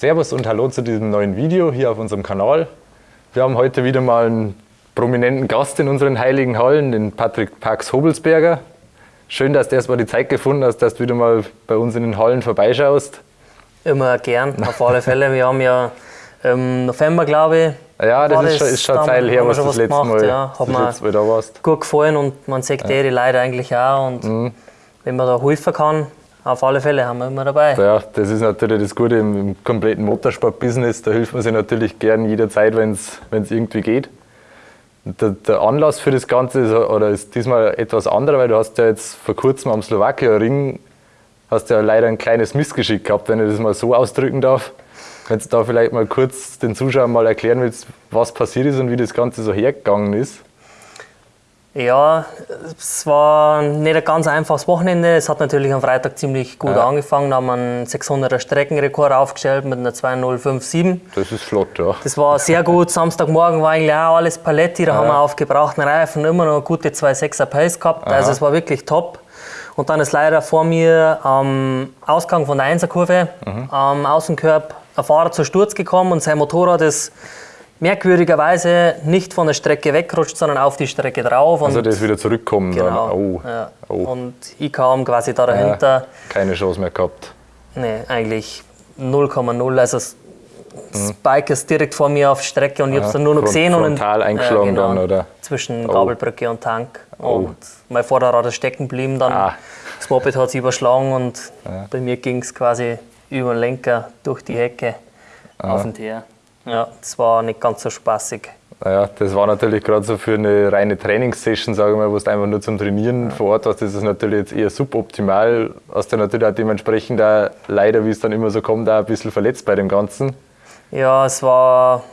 Servus und hallo zu diesem neuen Video hier auf unserem Kanal. Wir haben heute wieder mal einen prominenten Gast in unseren heiligen Hallen, den Patrick Pax Hobelsberger. Schön, dass du erstmal die Zeit gefunden hast, dass du wieder mal bei uns in den Hallen vorbeischaust. Immer gern, auf alle Fälle. Wir haben ja im November, glaube ich, ja, das, ist schon, ist schon Zeit her, was du das letzte Mal, ja, letzte Mal da warst. gut gefallen und man sieht ja. die Leute eigentlich auch. Und mhm. wenn man da helfen kann, auf alle Fälle haben wir immer dabei. Ja, das ist natürlich das Gute im, im kompletten Motorsport-Business. Da hilft man sich natürlich gern jederzeit, wenn es irgendwie geht. Der, der, Anlass für das Ganze ist, oder ist diesmal etwas anderer, weil du hast ja jetzt vor kurzem am Slowakia-Ring hast ja leider ein kleines Missgeschick gehabt, wenn ich das mal so ausdrücken darf. Wenn du da vielleicht mal kurz den Zuschauern mal erklären willst, was passiert ist und wie das Ganze so hergegangen ist. Ja, es war nicht ein ganz einfaches Wochenende. Es hat natürlich am Freitag ziemlich gut ja. angefangen. Da haben wir einen 600er Streckenrekord aufgestellt mit einer 2057. Das ist flott, ja. Das war sehr gut. Samstagmorgen war eigentlich auch alles Paletti. Da ja. haben wir auf gebrauchten Reifen immer noch gute 2,6er Pace gehabt. Aha. Also es war wirklich top. Und dann ist leider vor mir am Ausgang von der Einserkurve mhm. am Außenkorb ein Fahrer zu Sturz gekommen und sein Motorrad ist merkwürdigerweise nicht von der Strecke weggerutscht, sondern auf die Strecke drauf. Also das wieder zurückkommen genau, dann. Oh. Ja. oh. Und ich kam quasi da dahinter. Ja, keine Chance mehr gehabt. Nee, eigentlich 0,0. Also das mhm. Bike ist direkt vor mir auf Strecke und ich habe es dann nur noch gesehen. Frontal und eingeschlagen genau, dann, oder? Zwischen oh. Gabelbrücke und Tank. Oh. Und mein Vorderrad ist stecken geblieben dann. Ah. Das Moped hat sich überschlagen und ja. bei mir ging es quasi über den Lenker durch die Hecke ah. auf den Teer. Ja, das war nicht ganz so spaßig. Naja, das war natürlich gerade so für eine reine Trainingssession, sage ich mal, wo du einfach nur zum Trainieren ja. vor Ort warst, das ist natürlich jetzt eher suboptimal. Hast du natürlich auch dementsprechend auch leider, wie es dann immer so kommt, auch ein bisschen verletzt bei dem Ganzen. Ja, es war,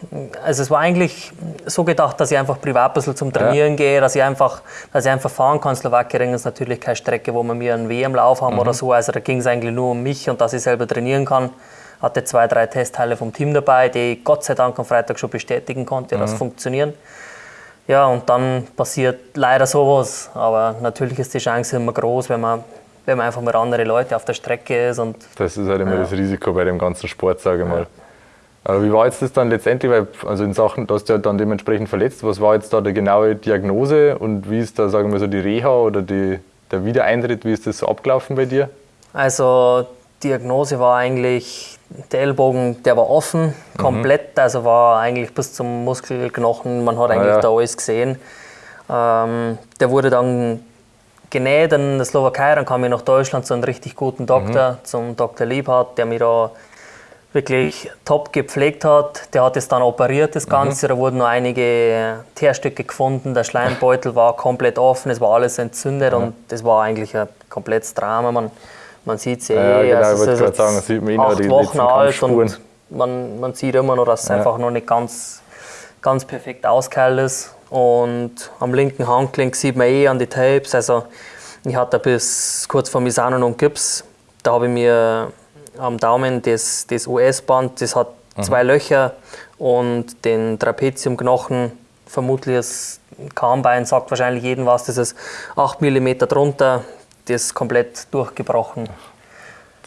also es war eigentlich so gedacht, dass ich einfach privat ein bisschen zum Trainieren ja. gehe, dass ich einfach, dass ich einfach fahren kann. Slowakien ist natürlich keine Strecke, wo wir mir einen WM-Lauf haben mhm. oder so. Also da ging es eigentlich nur um mich und dass ich selber trainieren kann hatte zwei, drei Testteile vom Team dabei, die ich Gott sei Dank am Freitag schon bestätigen konnte, mhm. dass funktionieren. Ja, und dann passiert leider sowas. Aber natürlich ist die Chance immer groß, wenn man, wenn man einfach mit anderen Leuten auf der Strecke ist. Und, das ist halt immer ja. das Risiko bei dem ganzen Sport, sage ich mal. Ja. Aber wie war jetzt das dann letztendlich? Weil, also in Sachen, du hast ja dann dementsprechend verletzt. Was war jetzt da die genaue Diagnose und wie ist da, sagen wir so, die Reha oder die, der Wiedereintritt? Wie ist das so abgelaufen bei dir? Also Diagnose war eigentlich, der Ellbogen, der war offen, mhm. komplett, mhm. also war eigentlich bis zum Muskelknochen, man hat eigentlich ah, ja. da alles gesehen. Ähm, der wurde dann genäht in der Slowakei, dann kam ich nach Deutschland zu einem richtig guten Doktor, mhm. zum Dr. Liebhardt, der mich da wirklich top gepflegt hat. Der hat es dann operiert, das Ganze. Mhm. Da wurden noch einige Teerstücke gefunden, der Schleimbeutel war komplett offen, es war alles entzündet mhm. und das war eigentlich ein komplettes Drama. Man, man sieht sie ja, eh, genau, also ich wollte sagen, sieht man acht die Wochen alt und man, man sieht immer noch, dass es ja. einfach noch nicht ganz, ganz perfekt ausgeheilt ist. Und am linken Handgelenk sieht man eh an die Tapes, also ich hatte bis kurz vor Misano noch Gips. Da habe ich mir am Daumen das, das US-Band, das hat mhm. zwei Löcher und den Trapeziumknochen, vermutlich das Kahnbein, sagt wahrscheinlich jedem was, das ist 8 mm drunter, das komplett durchgebrochen.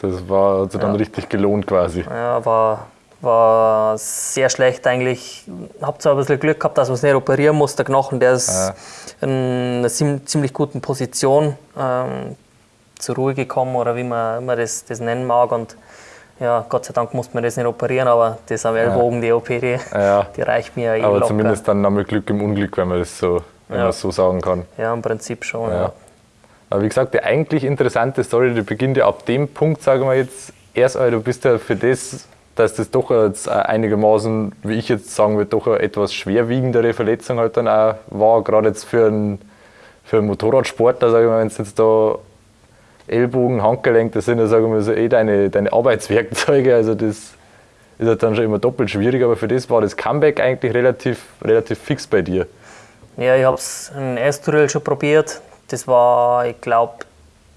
Das war also dann ja. richtig gelohnt quasi. Ja, war, war sehr schlecht eigentlich. Ich habe zwar ein bisschen Glück gehabt, dass man es nicht operieren muss. Der Knochen, der ist ja. in einer ziemlich guten Position ähm, zur Ruhe gekommen oder wie man, man das, das nennen mag. Und ja, Gott sei Dank musste man das nicht operieren, aber das am Ellbogen, die OP, die, ja. die reicht mir eh Aber locker. zumindest dann nochmal Glück im Unglück, wenn man das so, wenn man so sagen kann. Ja, im Prinzip schon. Ja. Aber wie gesagt, die eigentlich interessante Story, die beginnt ja ab dem Punkt, sagen wir jetzt, erst einmal, du bist ja für das, dass das doch jetzt einigermaßen, wie ich jetzt sagen würde, doch eine etwas schwerwiegendere Verletzung halt dann auch war, gerade jetzt für einen, für einen Motorradsportler, sagen wir, wenn es jetzt da Ellbogen, Handgelenk, das sind ja, sagen wir so, eh deine, deine Arbeitswerkzeuge, also das ist halt dann schon immer doppelt schwierig, aber für das war das Comeback eigentlich relativ, relativ fix bei dir. Ja, ich habe es in Estoril schon probiert, das war, ich glaube.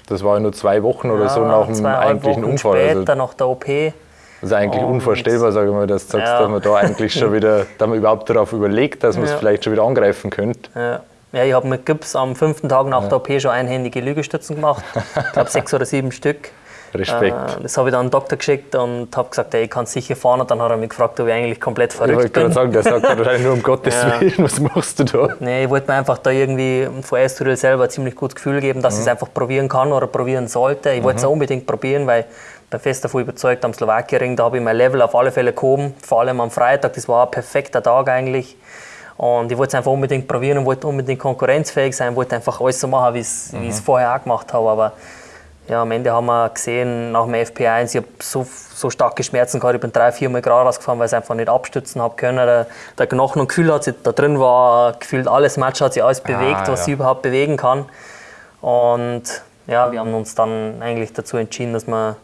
Das war nur zwei Wochen oder ja, so nach dem eigentlichen Wochen Unfall. Also später, also, nach der OP. Das ist eigentlich unvorstellbar, sage ich mal, dass, sagst, ja. dass man da eigentlich schon wieder, dass man überhaupt darauf überlegt, dass man es vielleicht schon wieder angreifen könnte. Ja. Ja, ich habe mit Gips am fünften Tag nach der OP schon einhändige Liegestützen gemacht. Ich glaube sechs oder sieben Stück. Respekt. Äh, das habe ich dann an den Doktor geschickt und habe gesagt, ey, ich kann sicher fahren. Und dann hat er mich gefragt, ob ich eigentlich komplett verrückt ich bin. Ich wollte gerade sagen, der sagt wahrscheinlich nur um Gottes ja. Willen, was machst du da? Nee, ich wollte mir einfach da irgendwie vor Estoril selber ein ziemlich gutes Gefühl geben, dass mhm. ich es einfach probieren kann oder probieren sollte. Ich mhm. wollte es unbedingt probieren, weil ich bin fest davon überzeugt, am Slowakien-Ring, da habe ich mein Level auf alle Fälle gehoben. Vor allem am Freitag, das war ein perfekter Tag eigentlich. Und ich wollte es einfach unbedingt probieren und wollte unbedingt konkurrenzfähig sein, wollte einfach alles so machen, wie ich es mhm. vorher auch gemacht habe. Aber ja, am Ende haben wir gesehen, nach dem FP1, ich habe so, so starke Schmerzen gehabt, ich bin drei, vier Mal gerade rausgefahren, weil ich einfach nicht abstützen habe können. Der, der Knochen und Gefühl hat sich da drin war, gefühlt alles Match hat sich alles ah, bewegt, ah, was ja. sie überhaupt bewegen kann. Und ja, wir haben uns dann eigentlich dazu entschieden, dass wir,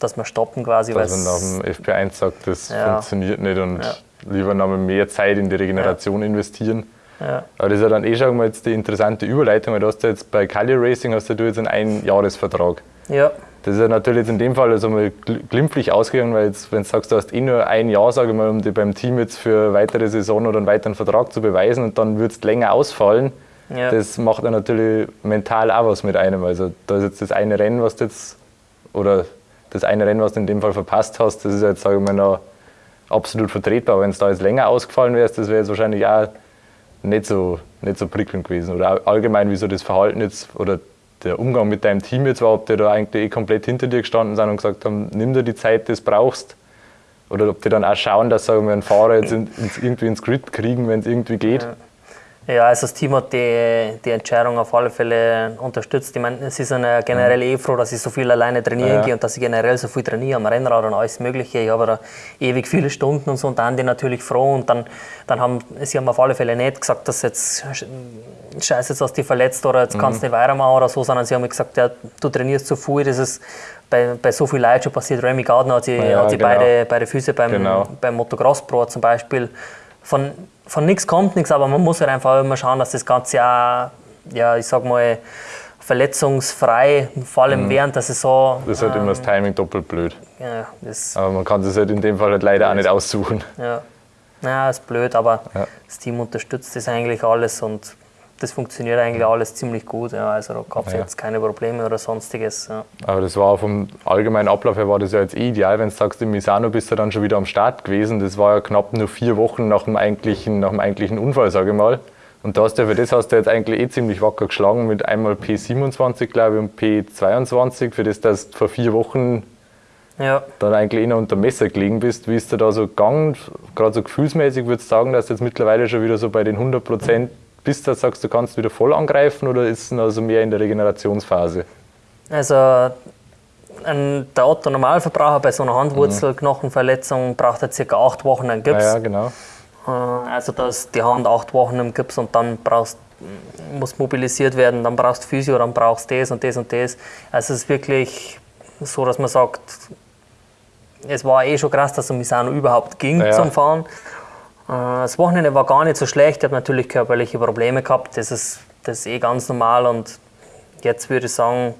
dass wir stoppen quasi. Dass man nach dem FP1 sagt, das ja. funktioniert nicht und ja. lieber noch mehr Zeit in die Regeneration investieren. Ja. Aber das ist ja dann eh schon mal jetzt die interessante Überleitung, weil du hast ja jetzt bei Kali Racing hast du jetzt einen Einjahresvertrag. Ja. Das ist ja natürlich jetzt in dem Fall also mal glimpflich ausgegangen, weil jetzt, wenn du sagst, du hast eh nur ein Jahr, sage ich mal, um dich beim Team jetzt für eine weitere Saison oder einen weiteren Vertrag zu beweisen und dann würdest du länger ausfallen, ja. das macht dann natürlich mental auch was mit einem. Also da ist jetzt das eine Rennen, was du jetzt, oder das eine Rennen, was du in dem Fall verpasst hast, das ist jetzt, sage ich mal, noch absolut vertretbar. Wenn es da jetzt länger ausgefallen wärst, das wäre jetzt wahrscheinlich auch nicht so, nicht so prickelnd gewesen. Oder allgemein, wie so das Verhalten jetzt oder der Umgang mit deinem Team jetzt war, ob die da eigentlich eh komplett hinter dir gestanden sind und gesagt haben, nimm dir die Zeit, die du brauchst. Oder ob die dann auch schauen, dass sagen wir, einen Fahrer jetzt ins, irgendwie ins Grid kriegen, wenn es irgendwie geht. Ja. Ja, also das Team hat die, die Entscheidung auf alle Fälle unterstützt. Ich meine, sie sind ja generell eh froh, dass ich so viel alleine trainieren ja. gehe und dass ich generell so viel trainiere am Rennrad und alles Mögliche. Ich habe da ewig viele Stunden und so und dann die natürlich froh und dann, dann haben sie haben auf alle Fälle nicht gesagt, dass jetzt scheiße, jetzt hast du dich verletzt oder jetzt kannst du mhm. nicht weitermachen oder so, sondern sie haben gesagt, ja, du trainierst zu viel, das ist bei, bei so viel Leuten schon passiert. Remy Gardner hat sie, ja, hat sie genau. beide, beide Füße beim, genau. beim Motocross Pro zum Beispiel von von nichts kommt nichts, aber man muss halt einfach immer schauen, dass das Ganze auch, ja, ich sag mal, verletzungsfrei, vor allem mhm. während der Saison. Das ist halt ähm, immer das Timing doppelt blöd. Ja, aber man kann das halt in dem Fall halt leider auch nicht aussuchen. Ja, ja ist blöd, aber ja. das Team unterstützt das eigentlich alles und das funktioniert eigentlich alles ziemlich gut. Ja. Also da gab es ja. jetzt keine Probleme oder sonstiges. Ja. Aber das war vom allgemeinen Ablauf her war das ja jetzt eh ideal, wenn du sagst, in Misano bist du dann schon wieder am Start gewesen. Das war ja knapp nur vier Wochen nach dem eigentlichen, nach dem eigentlichen Unfall, sage ich mal. Und da hast du für das hast du jetzt eigentlich eh ziemlich wacker geschlagen mit einmal P27, glaube ich, und P22, für das du vor vier Wochen ja. dann eigentlich eh noch unter Messer gelegen bist. Wie ist du da so gegangen? Gerade so gefühlsmäßig würdest du sagen, dass du jetzt mittlerweile schon wieder so bei den 100 Prozent bist, dass du sagst, du kannst wieder voll angreifen oder ist es also mehr in der Regenerationsphase? Also ein, der Otto Normalverbraucher bei so einer Handwurzelknochenverletzung braucht ja circa acht Wochen einen Gips. Ja, genau. Äh, also da ist die Hand acht Wochen im Gips und dann brauchst, muss mobilisiert werden, dann brauchst du Physio, dann brauchst du das und das und das. Also es ist wirklich so, dass man sagt, es war eh schon krass, dass es Misano überhaupt ging ja, zum Fahren. Äh, das Wochenende war gar nicht so schlecht. Ich habe natürlich körperliche Probleme gehabt. Das ist, das ist eh ganz normal. Und jetzt würde ich sagen,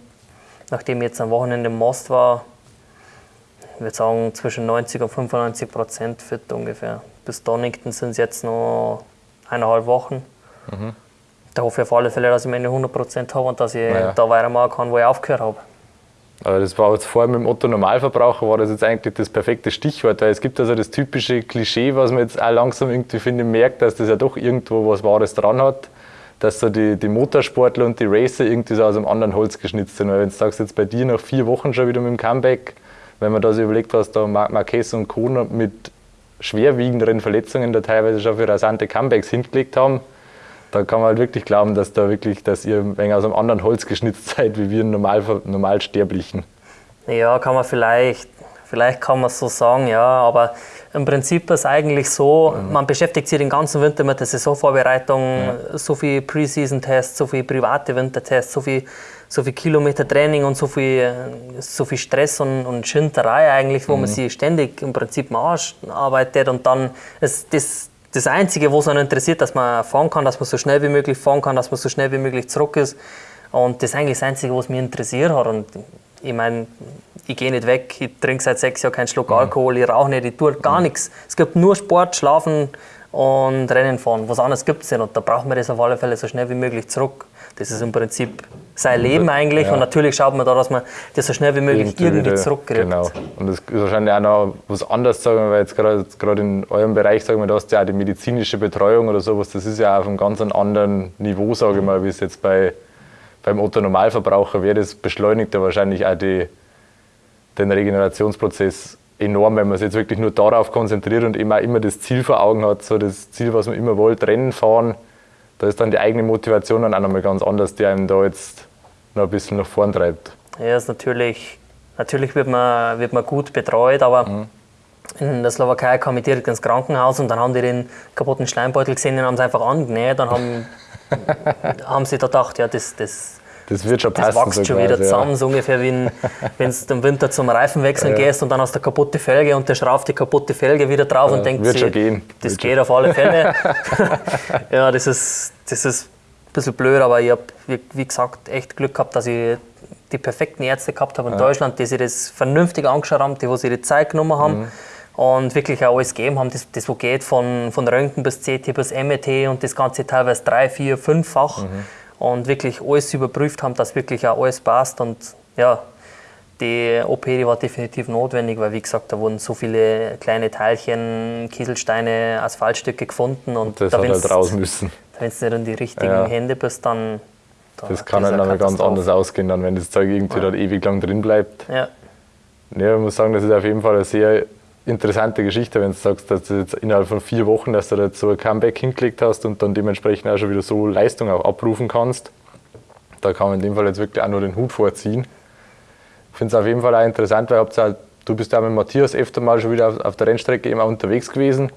nachdem ich jetzt am Wochenende im Most war, ich würde sagen zwischen 90 und 95 Prozent fit ungefähr. Bis Donington sind es jetzt noch eineinhalb Wochen. Mhm. Da hoffe ich auf alle Fälle, dass ich meine 100 Prozent habe und dass ich naja. da weitermachen kann, wo ich aufgehört habe. Aber das war jetzt vor mit dem Otto Normalverbraucher war das jetzt eigentlich das perfekte Stichwort, weil es gibt also das typische Klischee, was man jetzt auch langsam irgendwie finde, merkt, dass das ja doch irgendwo was Wahres dran hat, dass so die, die Motorsportler und die Racer irgendwie so aus einem anderen Holz geschnitzt sind. Weil wenn du sagst, jetzt bei dir nach vier Wochen schon wieder mit dem Comeback, wenn man da so überlegt, was da Marquez und Kona mit schwerwiegenderen Verletzungen da teilweise schon für rasante Comebacks hingelegt haben, da kann man halt wirklich glauben, dass, da wirklich, dass ihr ein wenig aus einem anderen Holz geschnitzt seid, wie wir normal, Normalsterblichen. Ja, kann man vielleicht, vielleicht kann man so sagen, ja, aber im Prinzip ist es eigentlich so, mhm. man beschäftigt sich den ganzen Winter mit der Saisonvorbereitung, ja. so viel Preseason-Tests, so viel private Wintertests, so viel, so viel Kilometer Training und so viel, so viel Stress und, und Schinterei eigentlich, wo mhm. man sich ständig im Prinzip am Arsch arbeitet und dann ist das das Einzige, was einen interessiert, dass man fahren kann, dass man so schnell wie möglich fahren kann, dass man so schnell wie möglich zurück ist. Und das ist eigentlich das Einzige, was mich interessiert hat. Und ich meine, ich gehe nicht weg, ich trinke seit sechs Jahren keinen Schluck mhm. Alkohol, ich rauche nicht, ich tue gar mhm. nichts. Es gibt nur Sport, Schlafen und Rennen fahren. Was anderes gibt es nicht und da braucht man das auf alle Fälle so schnell wie möglich zurück. Das ist im Prinzip sein Leben eigentlich ja. und natürlich schaut man da, dass man das so schnell wie möglich irgendwie, irgendwie zurückkriegt. Genau. Und das ist wahrscheinlich auch noch was anderes, sagen wir, weil jetzt gerade in eurem Bereich, sagen wir, da hast du ja auch die medizinische Betreuung oder sowas, das ist ja auf einem ganz anderen Niveau, sage ich mal, wie es jetzt bei, beim Otto-Normalverbraucher wäre. Das beschleunigt ja wahrscheinlich auch die, den Regenerationsprozess enorm, wenn man sich jetzt wirklich nur darauf konzentriert und immer, immer das Ziel vor Augen hat, so das Ziel, was man immer wollte, Rennen fahren, da ist dann die eigene Motivation dann auch nochmal ganz anders, die einem da jetzt noch ein bisschen nach vorn treibt. Ja, ist natürlich, natürlich wird man, wird man gut betreut, aber mhm. in der Slowakei kam ich direkt ins Krankenhaus und dann haben die den kaputten Schleimbeutel gesehen und haben es einfach angenäht. Dann haben, haben sie da gedacht, ja, das, das, das wird schon passen. Das wächst so schon wieder zusammen, ja. so ungefähr wie wenn du im Winter zum Reifenwechseln ja. gehst und dann hast du eine kaputte Felge und der schraubt die kaputte Felge wieder drauf ja, und denkt wird sich, schon gehen. das wird geht schon. auf alle Fälle. ja, das ist, das ist ein bisschen blöd, aber ich habe, wie gesagt, echt Glück gehabt, dass ich die perfekten Ärzte gehabt habe in Deutschland, die sich das vernünftig angeschaut haben, die, wo sie die Zeit genommen haben. Mhm und wirklich auch alles gegeben haben, das, das wo geht von, von Röntgen bis CT bis MET und das Ganze teilweise drei, vier, fünffach. Mhm und wirklich alles überprüft haben, dass wirklich auch alles passt. Und ja, die OP die war definitiv notwendig, weil wie gesagt, da wurden so viele kleine Teilchen, Kieselsteine, Asphaltstücke gefunden. Und das da, hat halt raus müssen. Wenn du nicht in die richtigen ja. Hände bist, dann. Da das kann halt dann ganz anders ausgehen, dann, wenn das Zeug irgendwie ja. dann ewig lang drin bleibt. Ja. Ja, ich muss sagen, das ist auf jeden Fall eine sehr interessante Geschichte, wenn du sagst, dass du jetzt innerhalb von vier Wochen, dass du da so ein Comeback hingelegt hast und dann dementsprechend auch schon wieder so Leistung auch abrufen kannst. Da kann man in dem Fall jetzt wirklich auch nur den Hut vorziehen. Ich finde es auf jeden Fall auch interessant, weil halt, du bist ja mit Matthias öfter mal schon wieder auf, auf der Rennstrecke eben unterwegs gewesen.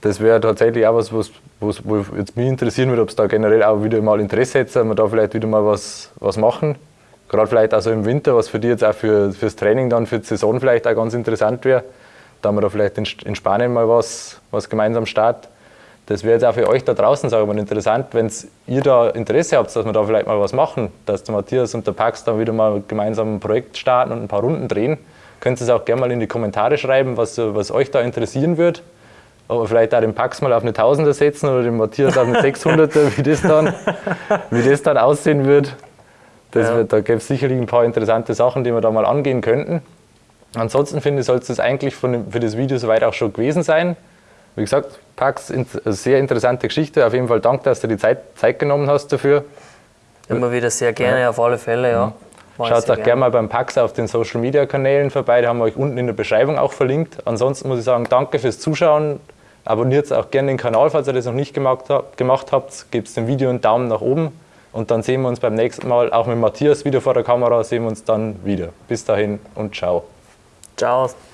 Das wäre tatsächlich auch was, was, was wo jetzt mich interessieren würde, ob es da generell auch wieder mal Interesse hätte, dass wir da vielleicht wieder mal was, was machen. Gerade vielleicht auch so im Winter, was für dich jetzt auch für, fürs Training dann, für die Saison vielleicht auch ganz interessant wäre da haben wir da vielleicht in, Spanien mal was, was gemeinsam starten. Das wäre jetzt auch für euch da draußen, sage ich mal, interessant, wenn ihr da Interesse habt, dass wir da vielleicht mal was machen, dass der Matthias und der Pax dann wieder mal gemeinsam ein Projekt starten und ein paar Runden drehen. Könnt ihr es auch gerne mal in die Kommentare schreiben, was, was euch da interessieren wird. Aber vielleicht auch den Pax mal auf eine Tausender setzen oder den Matthias auf eine 600er, wie das dann, wie das dann aussehen wird. Das ja. wird da gäbe es sicherlich ein paar interessante Sachen, die wir da mal angehen könnten. Ansonsten finde ich, soll es das eigentlich dem, für das Video soweit auch schon gewesen sein. Wie gesagt, Pax, sehr interessante Geschichte. Auf jeden Fall danke, dass du die Zeit, Zeit genommen hast dafür. Immer wieder sehr gerne, ja. auf alle Fälle, ja. Mhm. Schaut auch gerne mal beim Pax auf den Social Media Kanälen vorbei, die haben wir euch unten in der Beschreibung auch verlinkt. Ansonsten muss ich sagen, danke fürs Zuschauen. Abonniert auch gerne den Kanal, falls ihr das noch nicht gemacht, gemacht habt. Gebt dem Video einen Daumen nach oben und dann sehen wir uns beim nächsten Mal, auch mit Matthias wieder vor der Kamera, sehen wir uns dann wieder. Bis dahin und ciao. Ciao.